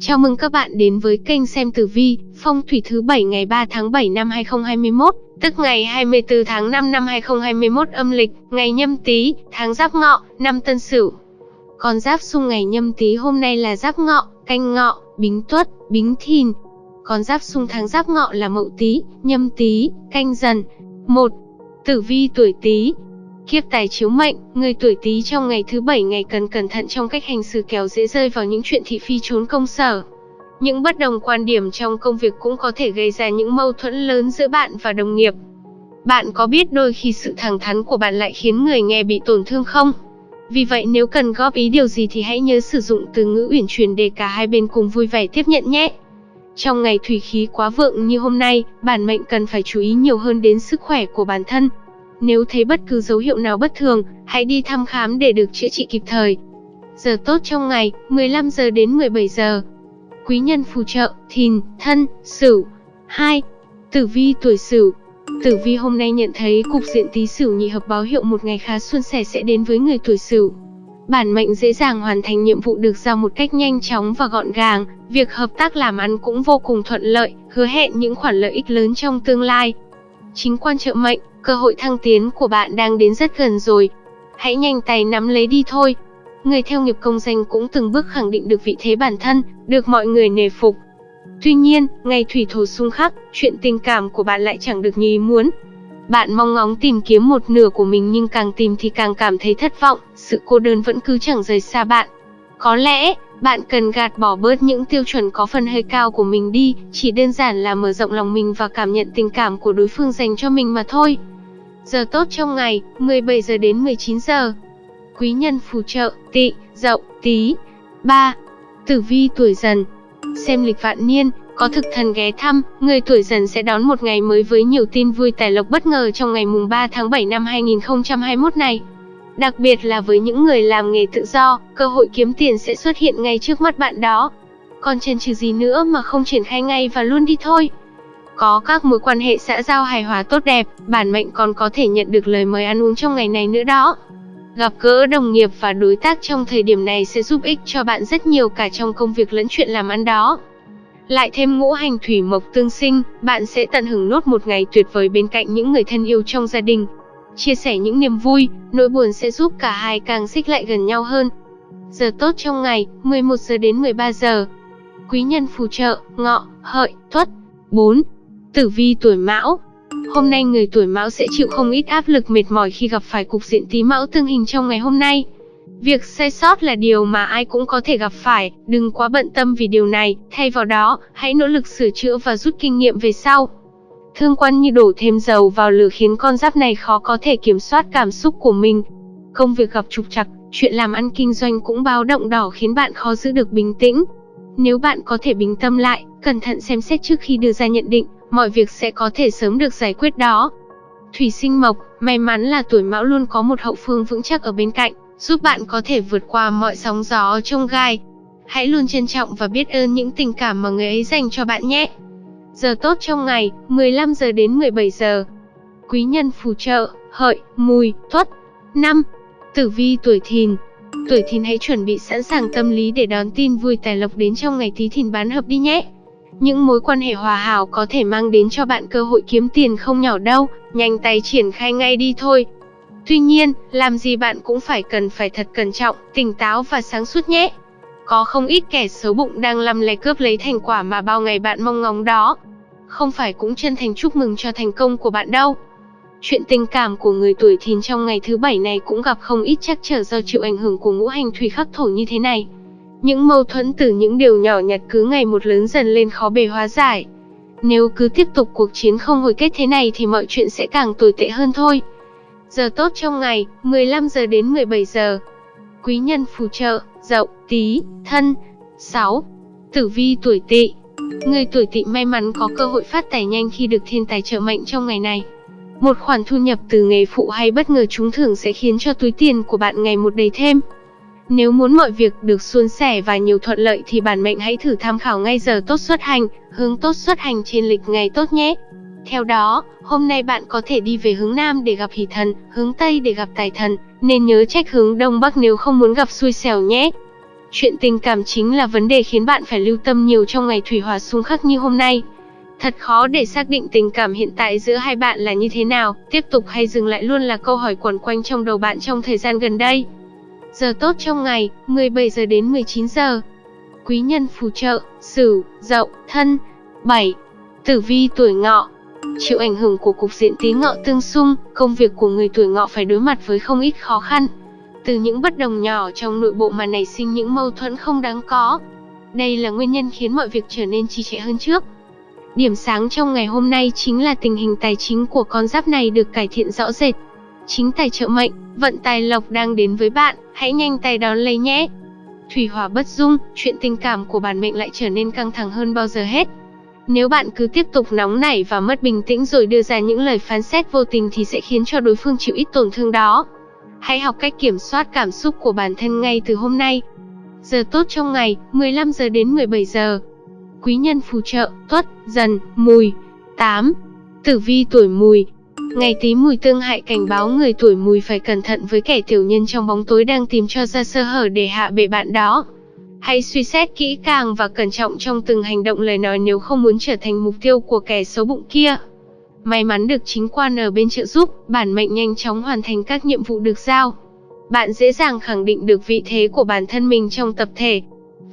Chào mừng các bạn đến với kênh xem tử vi, phong thủy thứ 7 ngày 3 tháng 7 năm 2021, tức ngày 24 tháng 5 năm 2021 âm lịch, ngày nhâm tý, tháng giáp ngọ, năm tân sửu. Con giáp xung ngày nhâm tý hôm nay là giáp ngọ, canh ngọ, bính tuất, bính thìn. Con giáp xung tháng giáp ngọ là mậu tý, nhâm tý, canh dần. 1. Tử vi tuổi tý, Kiếp tài chiếu mệnh, người tuổi Tý trong ngày thứ bảy ngày cần cẩn thận trong cách hành xử kéo dễ rơi vào những chuyện thị phi trốn công sở. Những bất đồng quan điểm trong công việc cũng có thể gây ra những mâu thuẫn lớn giữa bạn và đồng nghiệp. Bạn có biết đôi khi sự thẳng thắn của bạn lại khiến người nghe bị tổn thương không? Vì vậy nếu cần góp ý điều gì thì hãy nhớ sử dụng từ ngữ uyển chuyển để cả hai bên cùng vui vẻ tiếp nhận nhé. Trong ngày thủy khí quá vượng như hôm nay, bản mệnh cần phải chú ý nhiều hơn đến sức khỏe của bản thân, nếu thấy bất cứ dấu hiệu nào bất thường, hãy đi thăm khám để được chữa trị kịp thời. Giờ tốt trong ngày, 15 giờ đến 17 giờ. Quý nhân phù trợ, thìn, thân, sửu. 2. Tử vi tuổi sửu. Tử vi hôm nay nhận thấy cục diện tí sửu nhị hợp báo hiệu một ngày khá suôn sẻ sẽ đến với người tuổi sửu. Bản mệnh dễ dàng hoàn thành nhiệm vụ được giao một cách nhanh chóng và gọn gàng, việc hợp tác làm ăn cũng vô cùng thuận lợi, hứa hẹn những khoản lợi ích lớn trong tương lai. Chính quan trợ mệnh, Cơ hội thăng tiến của bạn đang đến rất gần rồi. Hãy nhanh tay nắm lấy đi thôi. Người theo nghiệp công danh cũng từng bước khẳng định được vị thế bản thân, được mọi người nể phục. Tuy nhiên, ngày thủy thổ xung khắc, chuyện tình cảm của bạn lại chẳng được như ý muốn. Bạn mong ngóng tìm kiếm một nửa của mình nhưng càng tìm thì càng cảm thấy thất vọng, sự cô đơn vẫn cứ chẳng rời xa bạn. Có lẽ, bạn cần gạt bỏ bớt những tiêu chuẩn có phần hơi cao của mình đi, chỉ đơn giản là mở rộng lòng mình và cảm nhận tình cảm của đối phương dành cho mình mà thôi. Giờ tốt trong ngày, 17 giờ đến 19 giờ. Quý nhân phù trợ, tị, dậu, tí. 3. Tử vi tuổi dần. Xem lịch vạn niên, có thực thần ghé thăm, người tuổi dần sẽ đón một ngày mới với nhiều tin vui tài lộc bất ngờ trong ngày mùng 3 tháng 7 năm 2021 này. Đặc biệt là với những người làm nghề tự do, cơ hội kiếm tiền sẽ xuất hiện ngay trước mắt bạn đó. Còn chần chừ gì nữa mà không triển khai ngay và luôn đi thôi. Có các mối quan hệ xã giao hài hòa tốt đẹp, bản mệnh còn có thể nhận được lời mời ăn uống trong ngày này nữa đó. Gặp gỡ đồng nghiệp và đối tác trong thời điểm này sẽ giúp ích cho bạn rất nhiều cả trong công việc lẫn chuyện làm ăn đó. Lại thêm ngũ hành thủy mộc tương sinh, bạn sẽ tận hưởng nốt một ngày tuyệt vời bên cạnh những người thân yêu trong gia đình. Chia sẻ những niềm vui, nỗi buồn sẽ giúp cả hai càng xích lại gần nhau hơn. Giờ tốt trong ngày, 11 giờ đến 13 giờ. Quý nhân phù trợ, ngọ, hợi, tuất. 4. Tử vi tuổi Mão Hôm nay người tuổi Mão sẽ chịu không ít áp lực mệt mỏi khi gặp phải cục diện Tý Mão tương hình trong ngày hôm nay. Việc sai sót là điều mà ai cũng có thể gặp phải, đừng quá bận tâm vì điều này, thay vào đó, hãy nỗ lực sửa chữa và rút kinh nghiệm về sau. Thương quan như đổ thêm dầu vào lửa khiến con giáp này khó có thể kiểm soát cảm xúc của mình. Công việc gặp trục trặc, chuyện làm ăn kinh doanh cũng báo động đỏ khiến bạn khó giữ được bình tĩnh. Nếu bạn có thể bình tâm lại, cẩn thận xem xét trước khi đưa ra nhận định, mọi việc sẽ có thể sớm được giải quyết đó. Thủy sinh mộc, may mắn là tuổi mão luôn có một hậu phương vững chắc ở bên cạnh, giúp bạn có thể vượt qua mọi sóng gió trong gai. Hãy luôn trân trọng và biết ơn những tình cảm mà người ấy dành cho bạn nhé. Giờ tốt trong ngày, 15 giờ đến 17 giờ. Quý nhân phù trợ, hợi, mùi, tuất. 5. Tử vi tuổi thìn, Tuổi thìn hãy chuẩn bị sẵn sàng tâm lý để đón tin vui tài lộc đến trong ngày tí thìn bán hợp đi nhé. Những mối quan hệ hòa hảo có thể mang đến cho bạn cơ hội kiếm tiền không nhỏ đâu, nhanh tay triển khai ngay đi thôi. Tuy nhiên, làm gì bạn cũng phải cần phải thật cẩn trọng, tỉnh táo và sáng suốt nhé. Có không ít kẻ xấu bụng đang lăm le cướp lấy thành quả mà bao ngày bạn mong ngóng đó. Không phải cũng chân thành chúc mừng cho thành công của bạn đâu. Chuyện tình cảm của người tuổi thìn trong ngày thứ bảy này cũng gặp không ít trắc trở do chịu ảnh hưởng của ngũ hành thủy khắc thổ như thế này. Những mâu thuẫn từ những điều nhỏ nhặt cứ ngày một lớn dần lên khó bề hóa giải. Nếu cứ tiếp tục cuộc chiến không hồi kết thế này thì mọi chuyện sẽ càng tồi tệ hơn thôi. Giờ tốt trong ngày, 15 giờ đến 17 giờ. Quý nhân phù trợ, dậu, tý thân. 6. Tử vi tuổi tỵ. Người tuổi tỵ may mắn có cơ hội phát tài nhanh khi được thiên tài trợ mệnh trong ngày này. Một khoản thu nhập từ nghề phụ hay bất ngờ trúng thưởng sẽ khiến cho túi tiền của bạn ngày một đầy thêm. Nếu muốn mọi việc được suôn sẻ và nhiều thuận lợi thì bản mệnh hãy thử tham khảo ngay giờ tốt xuất hành, hướng tốt xuất hành trên lịch ngày tốt nhé. Theo đó, hôm nay bạn có thể đi về hướng Nam để gặp hỷ thần, hướng Tây để gặp tài thần, nên nhớ trách hướng Đông Bắc nếu không muốn gặp xui xẻo nhé. Chuyện tình cảm chính là vấn đề khiến bạn phải lưu tâm nhiều trong ngày thủy hòa xung khắc như hôm nay. Thật khó để xác định tình cảm hiện tại giữa hai bạn là như thế nào, tiếp tục hay dừng lại luôn là câu hỏi quẩn quanh trong đầu bạn trong thời gian gần đây. Giờ tốt trong ngày, 17 giờ đến 19 giờ. Quý nhân phù trợ, Sửu, Dậu, Thân. 7. Tử vi tuổi Ngọ. Chịu ảnh hưởng của cục diện Tý Ngọ tương xung, công việc của người tuổi Ngọ phải đối mặt với không ít khó khăn. Từ những bất đồng nhỏ trong nội bộ mà nảy sinh những mâu thuẫn không đáng có. Đây là nguyên nhân khiến mọi việc trở nên trì trệ hơn trước. Điểm sáng trong ngày hôm nay chính là tình hình tài chính của con giáp này được cải thiện rõ rệt. Chính tài trợ mệnh, vận tài lộc đang đến với bạn, hãy nhanh tay đón lấy nhé. Thủy hỏa bất dung, chuyện tình cảm của bản mệnh lại trở nên căng thẳng hơn bao giờ hết. Nếu bạn cứ tiếp tục nóng nảy và mất bình tĩnh rồi đưa ra những lời phán xét vô tình thì sẽ khiến cho đối phương chịu ít tổn thương đó. Hãy học cách kiểm soát cảm xúc của bản thân ngay từ hôm nay. Giờ tốt trong ngày, 15 giờ đến 17 giờ. Quý nhân phù trợ, tuất, dần, mùi. 8. Tử vi tuổi mùi, Ngày tí mùi tương hại cảnh báo người tuổi mùi phải cẩn thận với kẻ tiểu nhân trong bóng tối đang tìm cho ra sơ hở để hạ bệ bạn đó. Hãy suy xét kỹ càng và cẩn trọng trong từng hành động lời nói nếu không muốn trở thành mục tiêu của kẻ xấu bụng kia. May mắn được chính quan ở bên trợ giúp, bản mệnh nhanh chóng hoàn thành các nhiệm vụ được giao. Bạn dễ dàng khẳng định được vị thế của bản thân mình trong tập thể.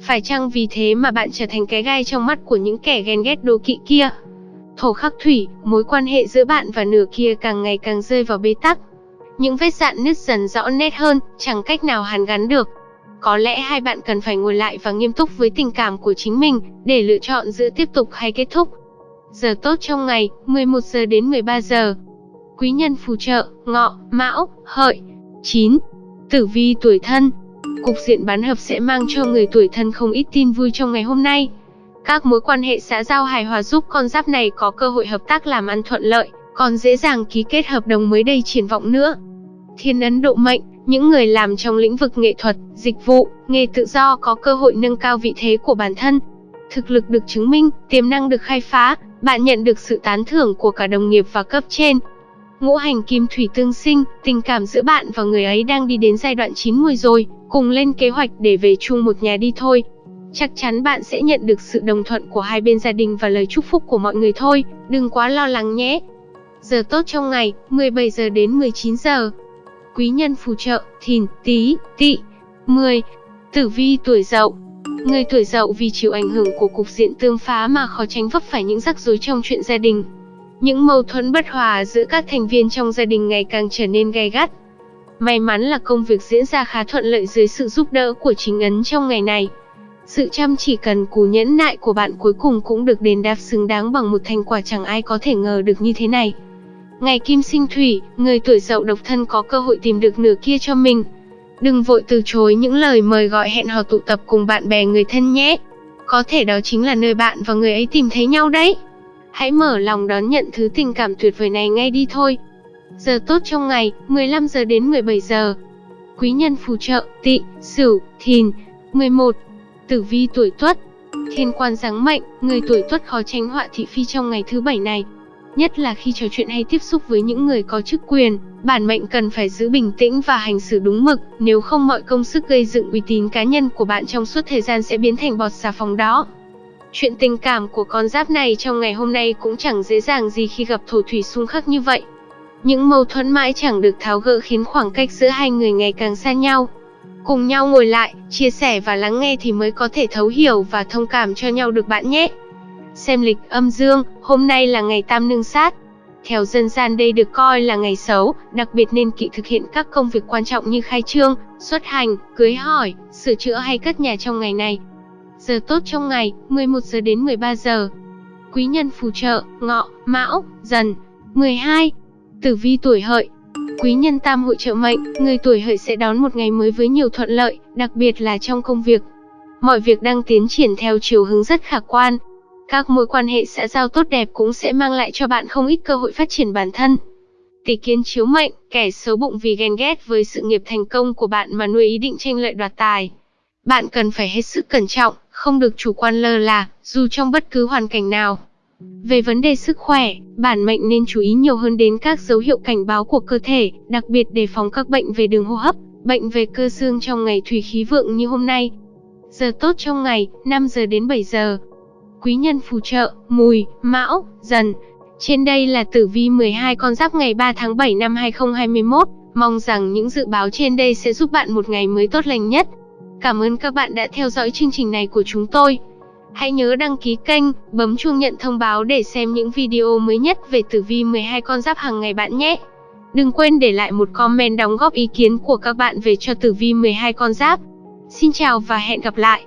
Phải chăng vì thế mà bạn trở thành cái gai trong mắt của những kẻ ghen ghét đố kỵ kia? Thổ khắc thủy, mối quan hệ giữa bạn và nửa kia càng ngày càng rơi vào bế tắc. Những vết dạn nứt dần rõ nét hơn, chẳng cách nào hàn gắn được. Có lẽ hai bạn cần phải ngồi lại và nghiêm túc với tình cảm của chính mình, để lựa chọn giữa tiếp tục hay kết thúc. Giờ tốt trong ngày, 11 giờ đến 13 giờ. Quý nhân phù trợ, ngọ, mão, hợi. 9. Tử vi tuổi thân. Cục diện bán hợp sẽ mang cho người tuổi thân không ít tin vui trong ngày hôm nay. Các mối quan hệ xã giao hài hòa giúp con giáp này có cơ hội hợp tác làm ăn thuận lợi, còn dễ dàng ký kết hợp đồng mới đầy triển vọng nữa. Thiên ấn độ mệnh, những người làm trong lĩnh vực nghệ thuật, dịch vụ, nghề tự do có cơ hội nâng cao vị thế của bản thân. Thực lực được chứng minh, tiềm năng được khai phá, bạn nhận được sự tán thưởng của cả đồng nghiệp và cấp trên. Ngũ hành kim thủy tương sinh, tình cảm giữa bạn và người ấy đang đi đến giai đoạn chín mùi rồi, cùng lên kế hoạch để về chung một nhà đi thôi chắc chắn bạn sẽ nhận được sự đồng thuận của hai bên gia đình và lời chúc phúc của mọi người thôi, đừng quá lo lắng nhé. Giờ tốt trong ngày, 17 giờ đến 19 giờ. Quý nhân phù trợ, thìn, tí, Tị, 10. Tử vi tuổi dậu Người tuổi dậu vì chịu ảnh hưởng của cục diện tương phá mà khó tránh vấp phải những rắc rối trong chuyện gia đình. Những mâu thuẫn bất hòa giữa các thành viên trong gia đình ngày càng trở nên gay gắt. May mắn là công việc diễn ra khá thuận lợi dưới sự giúp đỡ của chính ấn trong ngày này. Sự chăm chỉ cần cù nhẫn nại của bạn cuối cùng cũng được đền đáp xứng đáng bằng một thành quả chẳng ai có thể ngờ được như thế này. Ngày kim sinh thủy, người tuổi dậu độc thân có cơ hội tìm được nửa kia cho mình. Đừng vội từ chối những lời mời gọi hẹn hò tụ tập cùng bạn bè người thân nhé. Có thể đó chính là nơi bạn và người ấy tìm thấy nhau đấy. Hãy mở lòng đón nhận thứ tình cảm tuyệt vời này ngay đi thôi. Giờ tốt trong ngày, 15 giờ đến 17 giờ. Quý nhân phù trợ, tị, sửu, thìn. 11. Tử vi tuổi Tuất Thiên quan giáng mệnh, người tuổi Tuất khó tránh họa thị phi trong ngày thứ bảy này. Nhất là khi trò chuyện hay tiếp xúc với những người có chức quyền, bản mệnh cần phải giữ bình tĩnh và hành xử đúng mực, nếu không mọi công sức gây dựng uy tín cá nhân của bạn trong suốt thời gian sẽ biến thành bọt xà phòng đó. Chuyện tình cảm của con giáp này trong ngày hôm nay cũng chẳng dễ dàng gì khi gặp thổ thủy xung khắc như vậy. Những mâu thuẫn mãi chẳng được tháo gỡ khiến khoảng cách giữa hai người ngày càng xa nhau. Cùng nhau ngồi lại, chia sẻ và lắng nghe thì mới có thể thấu hiểu và thông cảm cho nhau được bạn nhé. Xem lịch âm dương, hôm nay là ngày tam nương sát. Theo dân gian đây được coi là ngày xấu, đặc biệt nên kỵ thực hiện các công việc quan trọng như khai trương, xuất hành, cưới hỏi, sửa chữa hay cất nhà trong ngày này. Giờ tốt trong ngày, 11 giờ đến 13 giờ. Quý nhân phù trợ, ngọ, mão, dần. 12. Tử vi tuổi hợi, Quý nhân tam hội trợ mệnh, người tuổi hợi sẽ đón một ngày mới với nhiều thuận lợi, đặc biệt là trong công việc. Mọi việc đang tiến triển theo chiều hướng rất khả quan. Các mối quan hệ xã giao tốt đẹp cũng sẽ mang lại cho bạn không ít cơ hội phát triển bản thân. Tỷ kiến chiếu mệnh, kẻ xấu bụng vì ghen ghét với sự nghiệp thành công của bạn mà nuôi ý định tranh lợi đoạt tài. Bạn cần phải hết sức cẩn trọng, không được chủ quan lơ là, dù trong bất cứ hoàn cảnh nào. Về vấn đề sức khỏe, bản mệnh nên chú ý nhiều hơn đến các dấu hiệu cảnh báo của cơ thể, đặc biệt đề phòng các bệnh về đường hô hấp, bệnh về cơ xương trong ngày thủy khí vượng như hôm nay. Giờ tốt trong ngày, 5 giờ đến 7 giờ. Quý nhân phù trợ, mùi, mão, dần. Trên đây là tử vi 12 con giáp ngày 3 tháng 7 năm 2021. Mong rằng những dự báo trên đây sẽ giúp bạn một ngày mới tốt lành nhất. Cảm ơn các bạn đã theo dõi chương trình này của chúng tôi. Hãy nhớ đăng ký kênh, bấm chuông nhận thông báo để xem những video mới nhất về tử vi 12 con giáp hàng ngày bạn nhé. Đừng quên để lại một comment đóng góp ý kiến của các bạn về cho tử vi 12 con giáp. Xin chào và hẹn gặp lại.